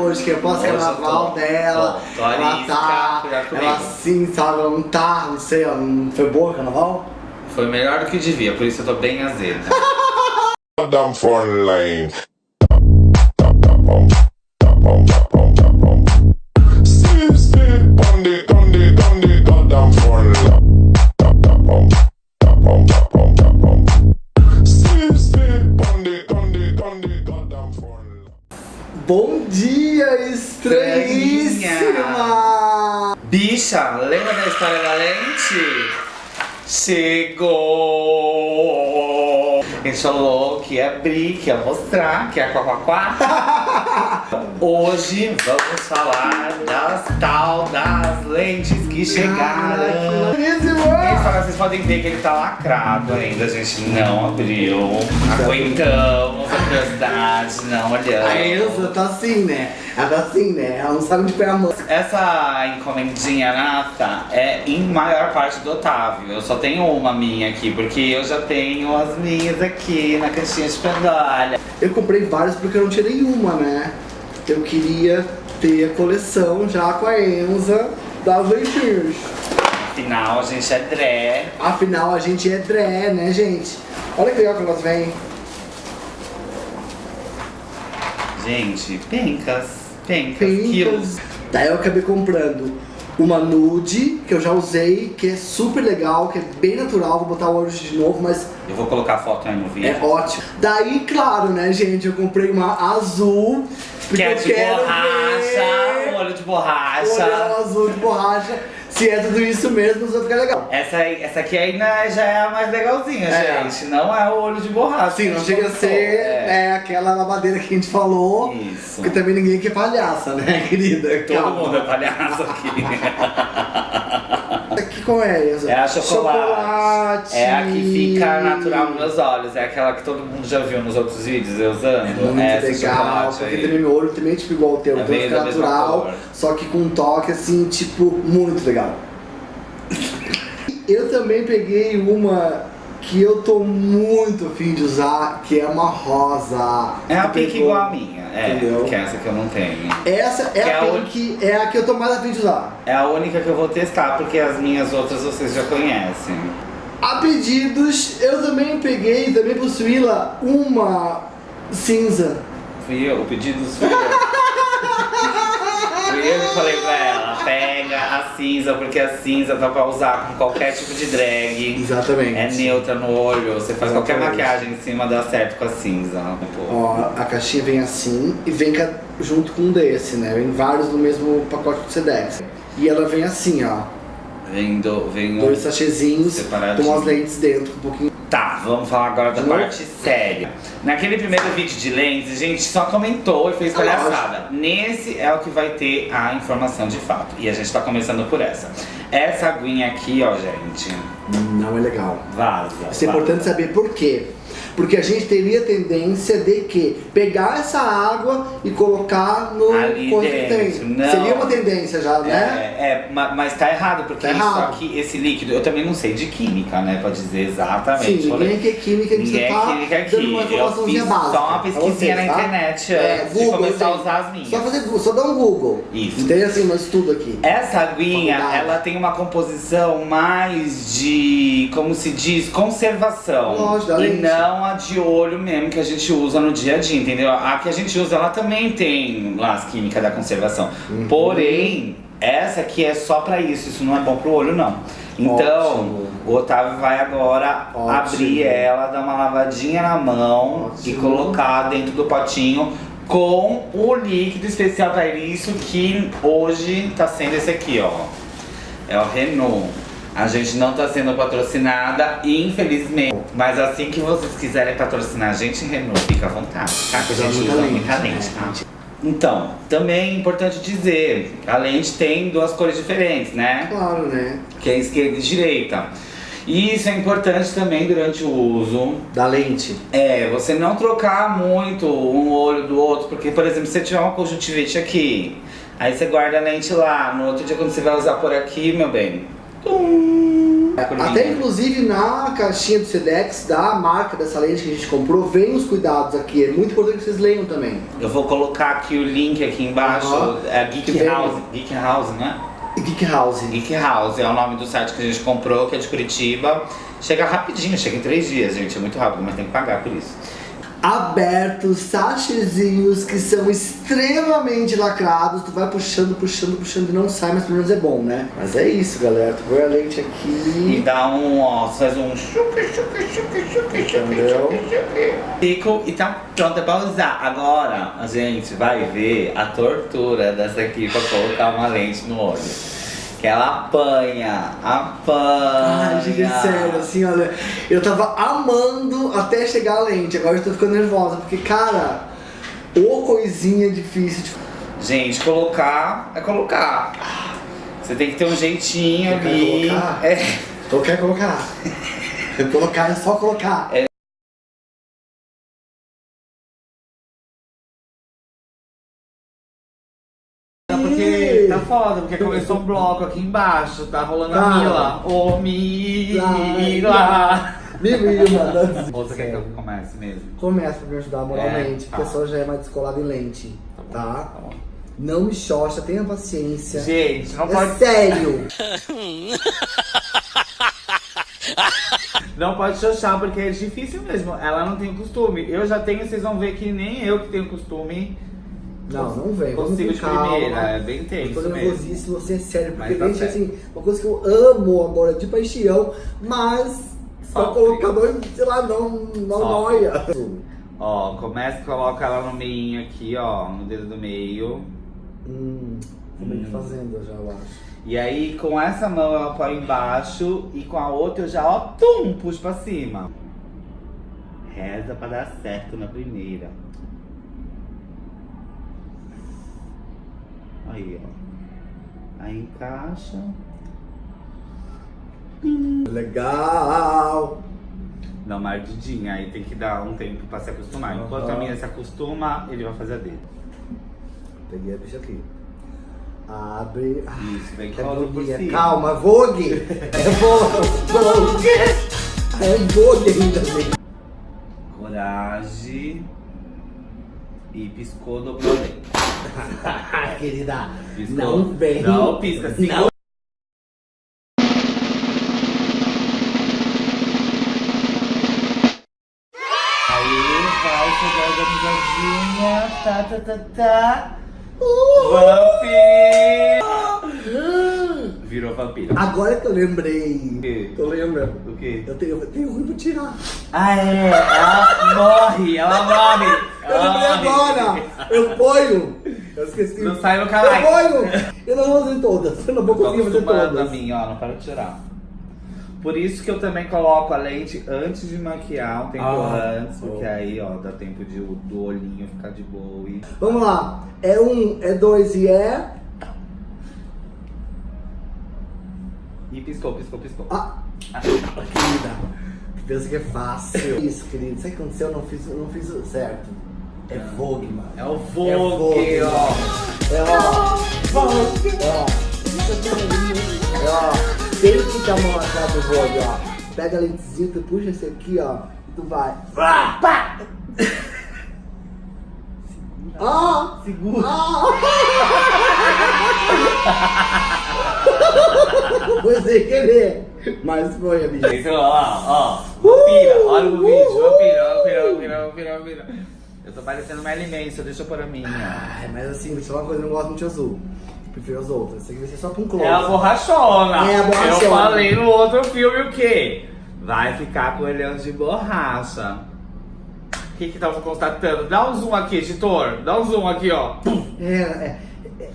Hoje que é pós-carnaval dela, tô, tô ela arisca, tá, ela assim, sabe, ela não tá, não sei, ela não foi boa o carnaval? Foi melhor do que devia, por isso eu tô bem azeda. Down lane. Steve, Bom dia, estranhíssima! Bicha, lembra da história da lente? Chegou! A gente falou que ia abrir, que ia mostrar, que ia quá. Hoje vamos falar das tal das lentes que chegaram. Belíssima! falam, vocês podem ver que ele tá lacrado ainda, a gente não abriu. Aguentamos curiosidade, não olhamos. A Elsa tá assim, né? Ela tá assim, né? Ela não sabe onde pôr a mão. Essa encomendinha nata é em maior parte do Otávio. Eu só tenho uma minha aqui, porque eu já tenho as minhas aqui na caixinha de pendolha. Eu comprei vários porque eu não tinha nenhuma, né? Eu queria ter a coleção já com a Enza das leitinhas. Afinal, a gente é dré. Afinal, a gente é dré, né, gente? Olha que legal que elas vêm. Gente, pencas, pencas, quilos. Pencas. Daí eu acabei comprando uma nude, que eu já usei, que é super legal, que é bem natural. Vou botar o olho de novo, mas Eu vou colocar a foto aí no vídeo. é ótimo. Daí, claro, né, gente, eu comprei uma azul. Porque que é eu de quero borracha, ver borracha. olhão azul de borracha. Se é tudo isso mesmo, vai ficar legal. Essa, aí- essa aqui ainda já é a mais legalzinha, É. gente. Não é o olho de borracha. Que não chega a ser É. né, aquela lavadeira que a gente falou. Isso. Porque também ninguém aqui é palhaça, né, querida? Todo Calma. mundo é palhaço aqui. Qual é essa? É a chocolate. Chocolate. É a que fica natural nos meus olhos. É aquela que todo mundo já viu nos outros vídeos eu usando. É muito essa legal, porque aí. também meu olho também é tipo igual o teu, É então fica natural, só que com um toque assim, tipo, muito legal. Eu também peguei uma que eu tô muito afim de usar, que é uma rosa. É a pink pegou? igual a minha. É, Entendeu? que é essa que eu não tenho. Essa é Que a é a pink, é a que eu tô mais afim de usar. É a única que eu vou testar, porque as minhas outras vocês já conhecem. A pedidos, eu também peguei, também possuí-la, uma cinza. Fui eu, o pedido fui eu. fui eu que falei pra ela, pega a cinza, porque a cinza dá pra usar com qualquer tipo de drag. Exatamente. É neutra no olho, você faz qualquer Exatamente. maquiagem em cima, dá certo com a cinza. Ó, a caixinha vem assim e vem junto com um desse, né? Vem vários no mesmo pacote do Sedex. E ela vem assim, ó. Vem, do, vem um... Dois sachezinhos com as lentes dentro, um pouquinho. Tá, vamos falar agora da parte séria. Naquele primeiro vídeo de lentes, a gente só comentou e fez Ah, palhaçada. Nesse é o que vai ter a informação de fato. E a gente tá começando por essa. Essa aguinha aqui, ó, gente, Não é legal. vaza. Isso é vaza. importante saber por quê. Porque a gente teria tendência de que pegar essa água e colocar no Ali dentro, tem. Seria uma tendência já, né? É, é, ma- mas tá errado, porque Tá isso errado. aqui, esse líquido, eu também não sei de química, né? Pra dizer exatamente. Sim, ninguém é química, a gente Ninguém só tá é química aqui. dando uma informaçãozinha básica. só uma pesquisinha na tá? internet É, antes de começar a usar as minhas. Só fazer Google, só dá um Google. Isso. Tem assim um estudo aqui. Essa aguinha, ela tem uma composição mais de, como se diz, conservação. Lógico, e não a de olho mesmo que a gente usa no dia a dia, entendeu? A que a gente usa, ela também tem lá as químicas da conservação. Uhum. Porém, essa aqui é só pra isso, isso não é bom pro olho não. Então, Ótimo. o Otávio vai agora Ótimo. abrir ela, dar uma lavadinha na mão e Ótimo. colocar dentro do potinho com o líquido especial para isso que hoje tá sendo esse aqui, ó. É o Renault. A gente não tá sendo patrocinada, infelizmente. Mas assim que vocês quiserem patrocinar a gente, Renault, fica à vontade, tá? Que a gente usa muita lente, tá? Então, também é importante dizer, a lente tem duas cores diferentes, né? Claro, né? Que é esquerda e direita. E isso é importante também durante o uso. Da lente. É, você não trocar muito um olho do outro, porque, por exemplo, se você tiver uma conjuntivite aqui, aí você guarda a lente lá, no outro dia quando você vai usar por aqui, meu bem, Até inclusive na caixinha do Sedex, da marca dessa lente que a gente comprou, vem os cuidados aqui. É muito importante que vocês leiam também. Eu vou colocar aqui o link aqui embaixo. Aham. É Que Geek vem- House. Geek House, né? Geek House. Geek House é o nome do site que a gente comprou, que é de Curitiba. Chega rapidinho, chega em três dias, gente. É muito rápido, mas tem que pagar por isso. Abertos, sachezinhos que são extremamente lacrados. Tu vai puxando, puxando, puxando e não sai, mas pelo menos é bom, né? Mas é isso, galera. Tu põe a lente E aqui. dá um, ó, faz um chuque, chuque, Entendeu? chuque, chuque. Fico e tá pronta pra usar. Agora, a gente vai ver a tortura dessa aqui pra colocar uma lente no olho. Que ela apanha, apanha. Ai, gente, é sério, assim, olha. Eu tava amando até chegar a lente. Agora eu tô ficando nervosa, porque, cara, ô coisinha difícil de Gente, colocar é colocar. Você tem que ter um jeitinho ali. colocar. É. Eu quero colocar. colocar é só colocar. Porque foda, porque começou um bloco aqui embaixo, tá rolando Tá. a Mila. Ô Mila! Me mima. Ou você quer que eu comece mesmo? Começa pra me ajudar moralmente, É, porque a tá. pessoa já é mais descolada em lente, tá? Tá bom. Não me xoxa, tenha paciência. Gente, não É pode, sério. não pode xoxar, porque é difícil mesmo. Ela não tem costume. Eu já tenho, vocês vão ver que nem eu que tenho costume Não, não vem. Consigo de calma. primeira. É bem Eu tenso tô mesmo. nervosíssimo, você é sério, porque tá certo. assim, uma coisa que eu amo agora de paixão, mas só colocar, sei lá, não, não Sofre. noia. Ó, começa e coloca ela no meio aqui, ó, no dedo do meio. Hum, tô meio que Hum. fazendo já, eu acho. E aí, com essa mão ela põe embaixo e com a outra eu já, ó, tum, puxo pra cima. Reza pra dar certo na primeira. Aí, ó. Aí encaixa. Legal. Dá uma ardidinha, aí tem que dar um tempo pra se acostumar. Enquanto a minha se acostuma, ele vai fazer a dele. Peguei a bicha aqui. Abre. Isso, vem é cola por cima. Calma, Vogue! É Vogue! Vogue! É Vogue ainda, gente. Coragem. E piscou, dobrou bem. Querida, Piscou. não vem. Não, pisca, segura. Não. Aí vai chegar a organizadinha. Tá, tá, tá, tá. Vampiro! Virou vampiro. Agora que eu lembrei. O quê? Tô lembrando. O quê? Eu tenho, eu tenho ruim pra tirar. Ah, é. Ela morre. Ela morre. Eu Ela lembrei morre. agora! Eu ponho! Eu esqueci. Não sai no Eu canal. ponho! Eu não vou fazer todas. Eu não vou conseguir fazer acostumado a todas. mim, ó, não para de tirar. Por isso que eu também coloco a lente antes de maquiar, um tempo Ah, antes, porque aí, ó, dá tempo de, do olhinho ficar de boa e... Vamos lá. É um, é dois e é. Piscou, piscou, piscou. Ah! Querida, tu pensa que é fácil. Isso, querido. Sabe o que aconteceu? Eu não fiz, eu não fiz certo. É Vogue, mano. É o É Vogue, Vogue. ó. É ó. Vogue. Ó. É ó. Tem que ficar a mão na cara do Vogue, ó. Pega a lentezinha, tu puxa esse aqui, ó. E tu vai. Pá! Pá! Ah! Segura. Foi sem querer. Mas foi, amigo. Esse, ó, ó, vampira, olha o vídeo, vampira, vampira, vampira, vampira, vampira. Eu tô parecendo uma Manson, deixa eu pôr a minha. Ai, mas assim, vou te falar uma coisa, eu não gosto muito de azul. Prefiro as outras. Esse aqui vai ser só com close. É a borrachona. É a borrachona. Eu falei no outro filme o quê? Vai ficar com olhão de borracha. O que que tava constatando? Dá um zoom aqui, editor. Dá um zoom aqui, ó. É, é, é, é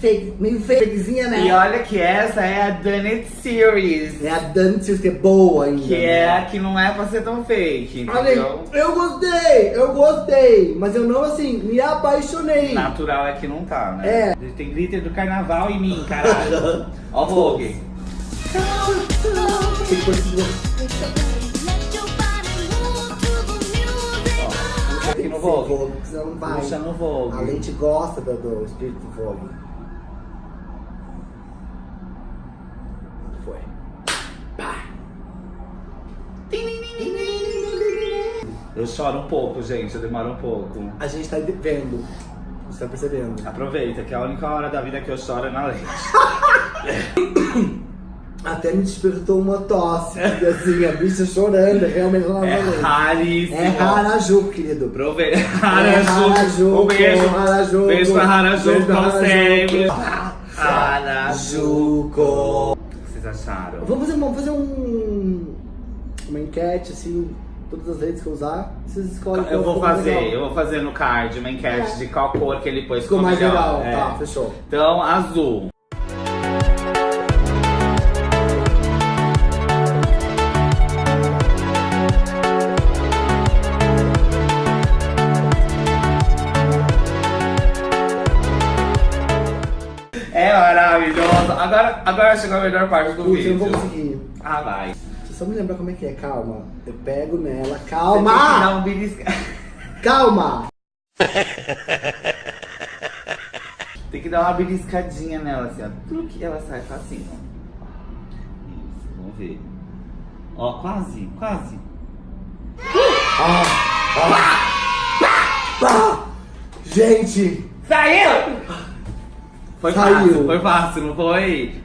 fake, meio fakezinha, né? E olha que essa é a Done It Series. É a Dantes que é boa ainda. Que é a que não é pra ser tão fake, Olha entendeu? eu gostei, eu gostei, mas eu não assim, me apaixonei. Natural é que não tá, né? É. Tem glitter do carnaval em mim, caralho. Ó o Vogue. Tem coisa que aqui no Vogue. Vogue, não vai. Puxa no A Vogue. lente gosta do, do espírito do Vogue. Eu choro um pouco, gente, eu demoro um pouco. A gente tá vendo. Você tá percebendo? Aproveita, que a única hora da vida que eu choro é na leite. Até me despertou uma tosse, porque assim, a bicha chorando, realmente lá É na raríssimo. É Raraju, querido. Aproveita. É Harajuku. Harajuku, Um beijo. Harajuku. Beijo pra Harajuku, Beijo pra como Harajuku. sempre. Harajuku. O que vocês acharam? Vamos fazer, vamos fazer um, uma enquete, assim, todas as redes que eu usar, vocês escolhem Eu vou fazer, eu vou fazer no card uma enquete É. de qual cor que ele pôs Ficou mais legal, É. tá, fechou. Então, azul. É maravilhoso. Agora, agora chegou a melhor parte do eu vídeo. não vou conseguir. Ah, vai. Só me lembrar como é que é, calma. Eu pego nela, Você tem que calma! dar um. Calma! Tem que dar uma beliscadinha nela, assim, ó. Tudo que ela sai facinho, ó. Isso, vamos ver. Ó, quase, quase. Ah, gente! Saiu! Foi Saiu. fácil, foi fácil, não foi?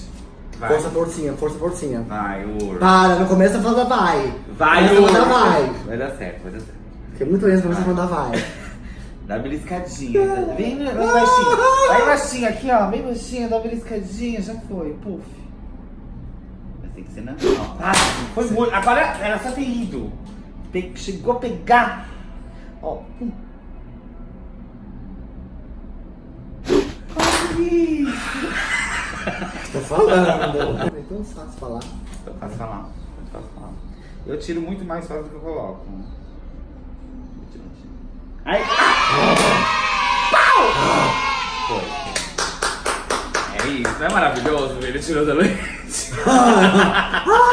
Vai. Força forcinha, força forcinha. Vai, Ur. Para, não começa a falar vai. Vai, começa Ur. a falar vai. Vai dar certo, vai dar certo. Porque muito menos começa a falar vai. Dá beliscadinha. Vem, vem baixinho. Vai baixinho aqui, ó. Bem baixinho, dá uma beliscadinha. Já foi, puf. Mas tem que ser na ó. Ah, foi muito. Agora era só ter ido. Chegou a pegar. Ó, pum. Consegui. Tô falando. É tão fácil falar. Eu faço falar. Eu faço falar. Eu tiro muito mais fácil do que eu coloco. Ai! Pau! Foi. É isso, não é maravilhoso ver ele tirando a leite?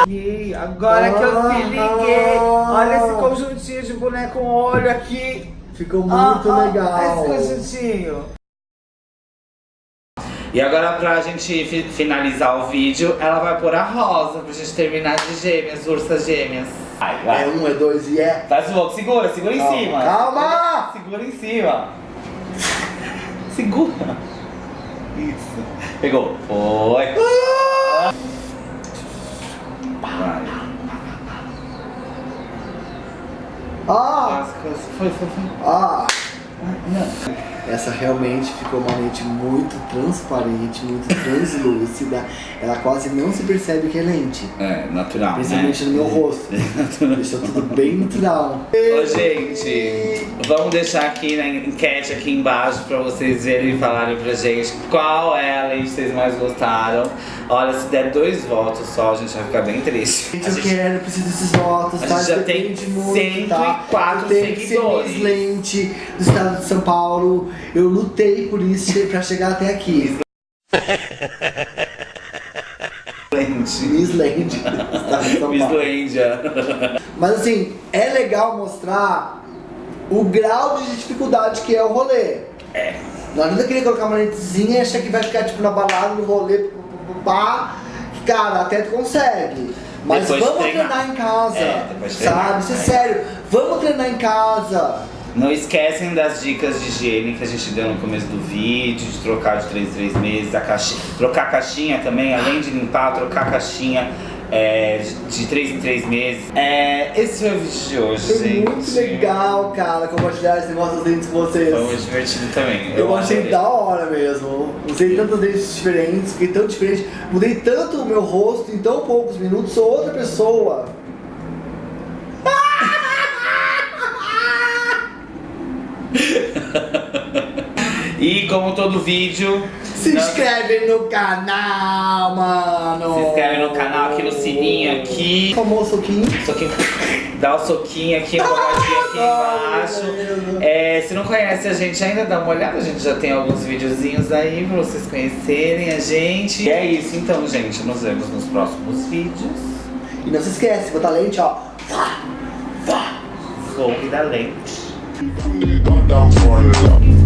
E agora que eu se liguei, olha esse conjuntinho de boneco com olho aqui. Ficou muito Ah, ah, legal. Esse conjuntinho. E agora pra gente fi- finalizar o vídeo, ela vai pôr a rosa pra gente terminar de gêmeas, ursas gêmeas. Vai, vai. É um, é dois e é. Faz o outro, segura, segura em Calma, cima. calma! Segura em cima. Segura. Isso. Pegou. Foi. Vai. Ah! Foi, foi, foi. Ah! Não. Essa realmente ficou uma lente muito transparente, muito translúcida. Ela quase não se percebe que é lente. É, natural. Principalmente né? no meu rosto. Deixou tudo bem natural. Ô, gente, vamos deixar aqui na enquete aqui embaixo pra vocês verem e falarem pra gente qual é a lente que vocês mais gostaram. Olha, se der dois votos só, a gente vai ficar bem triste. Gente, eu gente- quero, eu preciso desses votos, a tá? gente já tem Depende muito, tá? 104 Eu tenho que ser seguidores. Lente do estado de São Paulo. Eu lutei por isso pra chegar até aqui. Paulo. Islândia. Mas assim, é legal mostrar o grau de dificuldade que é o rolê. É. Não adianta querer colocar uma lentezinha e achar que vai ficar tipo na balada, no rolê, pá. Cara, até tu consegue. Mas Depois de vamos treinar. treinar em casa. É, sabe? treinar. Isso é É. sério. Vamos treinar em casa. Não esquecem das dicas de higiene que a gente deu no começo do vídeo, de trocar de 3 em 3 meses, a caixinha, trocar a caixinha também, além de limpar, trocar a caixinha é, de 3 em 3 meses. É, esse foi o vídeo de hoje, Foi gente. muito legal, cara, compartilhar esse negócio dos dentes com vocês. Foi muito divertido também. Eu achei adorei. da hora mesmo. Usei tantas dentes diferentes, fiquei tão diferente. Mudei tanto o meu rosto em tão poucos minutos, sou outra pessoa. E como todo vídeo, Se inscreve no canal, mano. se inscreve no canal aqui no sininho aqui. Famoso soquinho. Soquinho. Dá o soquinho aqui, uma olhadinha aqui embaixo. É, se não conhece a gente ainda, dá uma olhada. A gente já tem alguns videozinhos aí pra vocês conhecerem a gente. E é isso então, gente. Nos vemos nos próximos vídeos. E não se esquece, botar lente, ó. Vou da lente. Gone down for love.